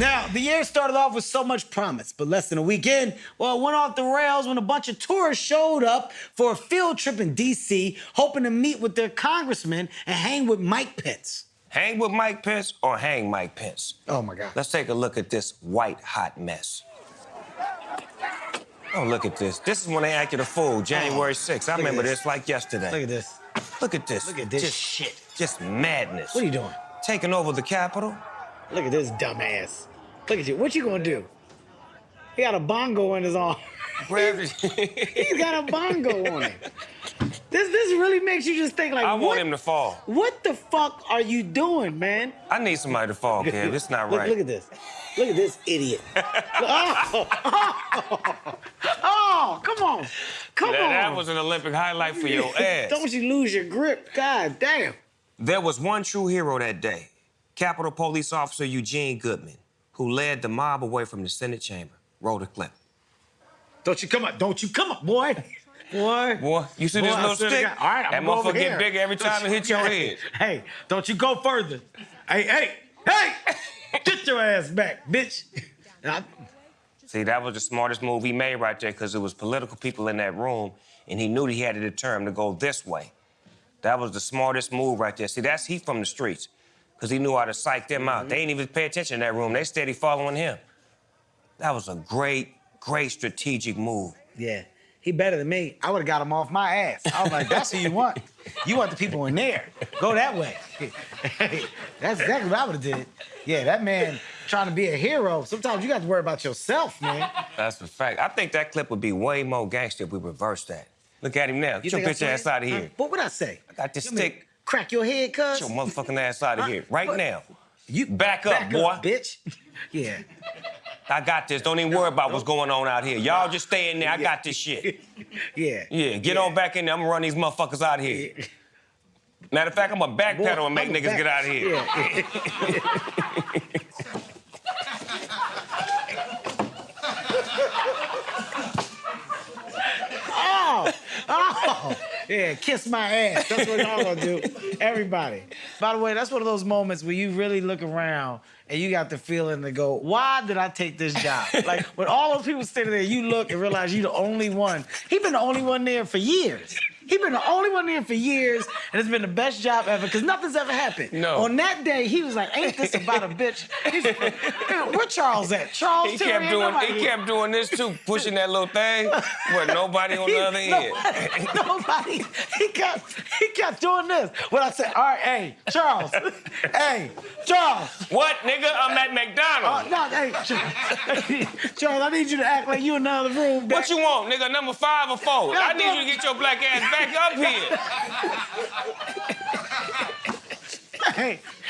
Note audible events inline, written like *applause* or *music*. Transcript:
Now, the year started off with so much promise, but less than a weekend, well, it went off the rails when a bunch of tourists showed up for a field trip in D.C., hoping to meet with their congressman and hang with Mike Pence. Hang with Mike Pence or hang Mike Pence? Oh, my God. Let's take a look at this white hot mess. Oh, look at this. This is when they acted a fool, January 6th. I remember this. this. like yesterday. Look at this. Look at this. Look at this just, shit. Just madness. What are you doing? Taking over the Capitol? Look at this dumbass. Look at you. What you gonna do? He got a bongo in his arm. *laughs* He's got a bongo on him. This this really makes you just think like, I what, want him to fall. what the fuck are you doing, man? I need somebody to fall, Kev. This is not *laughs* Look, right. look at this. Look at this idiot. *laughs* oh, oh, oh, come on. Come That, on. that was an Olympic highlight for your ass. Don't you lose your grip. God damn. There was one true hero that day Capitol Police Officer Eugene Goodman, who led the mob away from the Senate chamber. wrote a clip. Don't you come up. Don't you come up, boy. Boy. Boy, you see Boy, this little stick? All right, I'm that gonna go over motherfucker get bigger every time it hits your head. Hey, don't you go further. Hey, hey, hey! Get your ass back, bitch. I- *laughs* See, that was the smartest move he made right there because it was political people in that room, and he knew that he had to deter determine to go this way. That was the smartest move right there. See, that's he from the streets because he knew how to psych them out. They mm-hmm. didn't even pay attention in that room. They steady following him. That was a great, great strategic move. yeah, he better than me. I would have got him off my ass. I was like, that's who you want. You want the people in there. Go that way. *laughs* That's exactly what I would have did. Yeah, that man trying to be a hero. Sometimes you got to worry about yourself, man. That's the fact. I think that clip would be way more gangster if we reversed that. Look at him now. Get your bitch ass out of Huh? here. What would I say? I got this You want me to stick. Crack your head, cuz? Get your motherfucking ass out of here right What? now. You Back up, back boy. up, bitch. Yeah. I got this. Don't even worry about what's going on out here. Y'all just stay in there. I got this shit. *laughs* Yeah. Yeah, get on back in there. I'm gonna run these motherfuckers out of here. Matter of fact, I'm gonna backpedal and make niggas back- get out of here. *laughs* Yeah. oh, oh, yeah, kiss my ass. That's what y'all gonna do. *laughs* Everybody. By the way, that's one of those moments where you really look around and you got the feeling to go, why did I take this job? *laughs* Like when all those people standing there, you look and realize you're the only one. He been the only one there for years. He been the only one there for years, and it's been the best job ever because nothing's ever happened. No. On that day, he was like, "Ain't this about a bitch?" He's, where Charles at? Charles He kept doing nobody he here. kept doing this too, pushing that little thing with nobody on He- the other end. Nobody, *laughs* nobody. He kept he kept doing this. When I said, "All right, hey, Charles, *laughs* hey, Charles." What, nigga? I'm at Uh, McDonald's. no, hey, Charles, *laughs* Charles, I need you to act like you in another room. What you want, nigga? Number five or four? I need you to get your black ass back up here. hey,